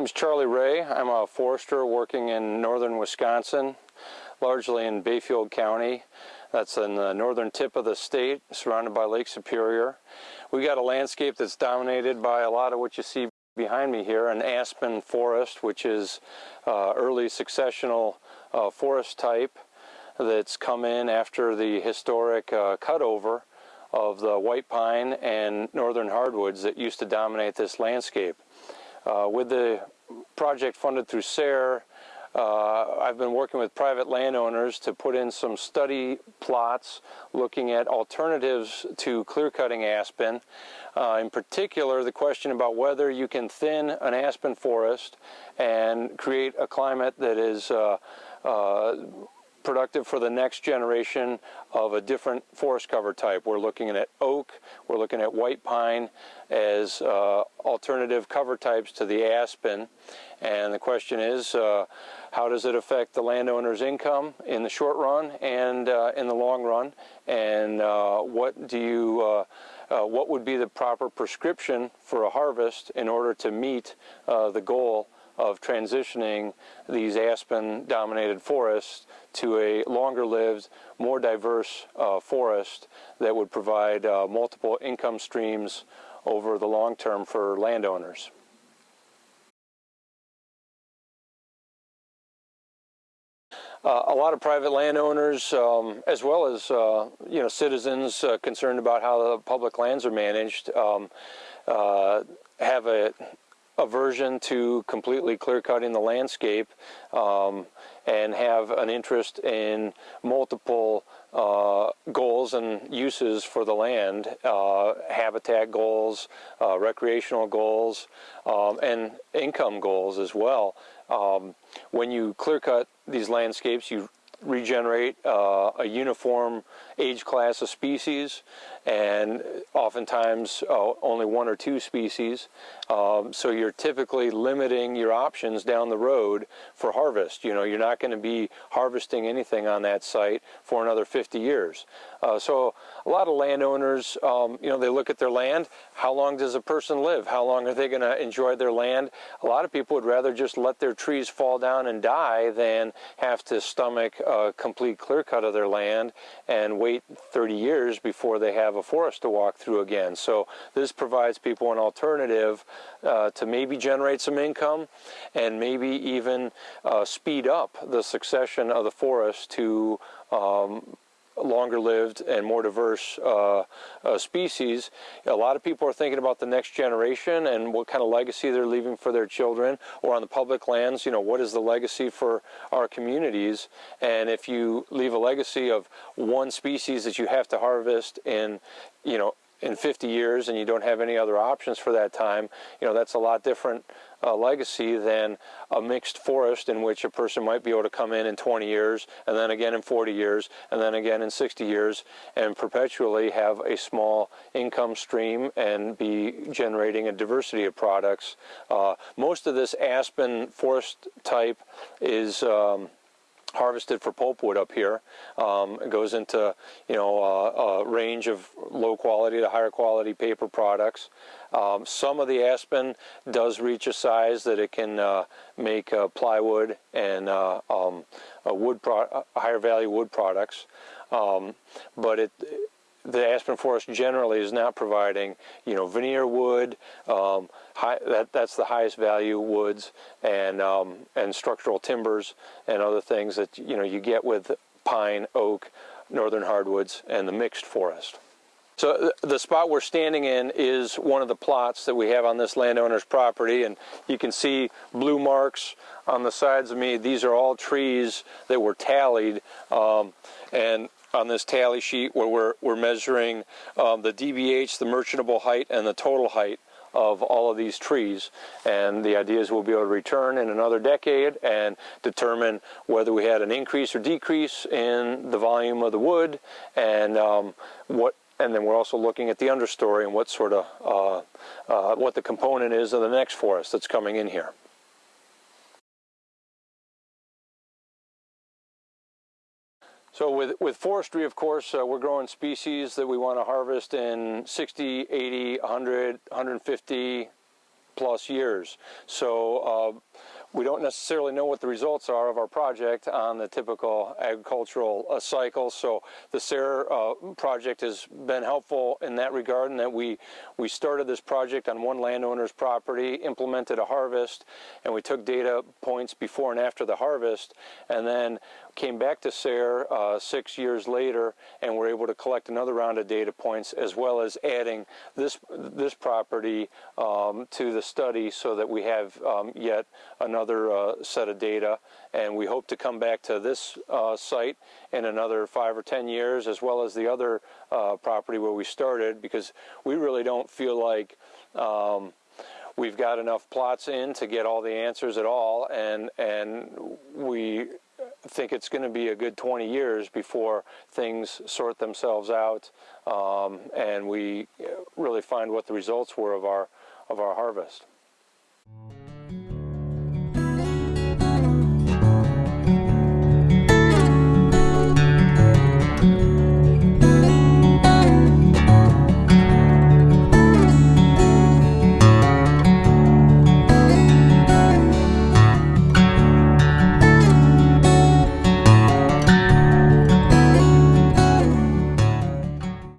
Name is Charlie Ray. I'm a forester working in northern Wisconsin, largely in Bayfield County. That's in the northern tip of the state, surrounded by Lake Superior. We've got a landscape that's dominated by a lot of what you see behind me here, an aspen forest, which is uh, early successional uh, forest type that's come in after the historic uh, cutover of the white pine and northern hardwoods that used to dominate this landscape. Uh, with the project funded through SARE, uh, I've been working with private landowners to put in some study plots looking at alternatives to clear cutting aspen. Uh, in particular, the question about whether you can thin an aspen forest and create a climate that is uh, uh productive for the next generation of a different forest cover type. We're looking at oak, we're looking at white pine as uh, alternative cover types to the aspen. And the question is, uh, how does it affect the landowner's income in the short run and uh, in the long run? And uh, what do you uh, uh, what would be the proper prescription for a harvest in order to meet the goal of transitioning these aspen-dominated forests to a longer-lived, more diverse uh, forest that would provide uh, multiple income streams over the long term for landowners. Uh, a lot of private landowners, um, as well as uh, you know citizens uh, concerned about how the public lands are managed, um, uh, have a aversion to completely clear cutting the landscape um, and have an interest in multiple uh, goals and uses for the land, uh, habitat goals, uh, recreational goals, um, and income goals as well. Um, when you clear cut these landscapes, you regenerate uh, a uniform age class of species and oftentimes uh, only one or two species. Um, so you're typically limiting your options down the road for harvest. You know, you're not going to be harvesting anything on that site for another 50 years. Uh, so a lot of landowners, um, you know, they look at their land. How long does a person live? How long are they going to enjoy their land? A lot of people would rather just let their trees fall down and die than have to stomach a complete clear cut of their land and wait 30 years before they have a forest to walk through again. So this provides people an alternative uh, to maybe generate some income and maybe even uh, speed up the succession of the forest to um, longer lived and more diverse uh, uh, species. A lot of people are thinking about the next generation and what kind of legacy they're leaving for their children or on the public lands, you know, what is the legacy for our communities? And if you leave a legacy of one species that you have to harvest in, you know, in 50 years and you don't have any other options for that time, you know, that's a lot different uh, legacy than a mixed forest in which a person might be able to come in in 20 years and then again in 40 years and then again in 60 years and perpetually have a small income stream and be generating a diversity of products. Uh, most of this aspen forest type is um, harvested for pulpwood up here. Um, it goes into you know uh, a range of low quality to higher quality paper products. Um, some of the aspen does reach a size that it can uh, make uh, plywood and uh, um, wood higher value wood products, um, but it the aspen forest generally is not providing, you know, veneer wood, um, high, that, that's the highest value woods, and, um, and structural timbers and other things that, you know, you get with pine, oak, northern hardwoods, and the mixed forest. So the spot we're standing in is one of the plots that we have on this landowner's property and you can see blue marks on the sides of me. These are all trees that were tallied um, and on this tally sheet where we're, we're measuring um, the DBH, the merchantable height, and the total height of all of these trees. And the idea is we'll be able to return in another decade and determine whether we had an increase or decrease in the volume of the wood and um, what and then we're also looking at the understory and what sort of uh, uh, what the component is of the next forest that's coming in here. So with, with forestry, of course, uh, we're growing species that we want to harvest in 60, 80, 100, 150 plus years. So uh, we don't necessarily know what the results are of our project on the typical agricultural uh, cycle. So the SARE uh, project has been helpful in that regard in that we, we started this project on one landowner's property, implemented a harvest, and we took data points before and after the harvest, and then came back to SARE uh, six years later and were able to collect another round of data points as well as adding this, this property um, to the study so that we have um, yet another uh, set of data. And we hope to come back to this uh, site in another five or ten years as well as the other uh, property where we started because we really don't feel like um, we've got enough plots in to get all the answers at all. And and we think it's going to be a good 20 years before things sort themselves out um, and we really find what the results were of our of our harvest.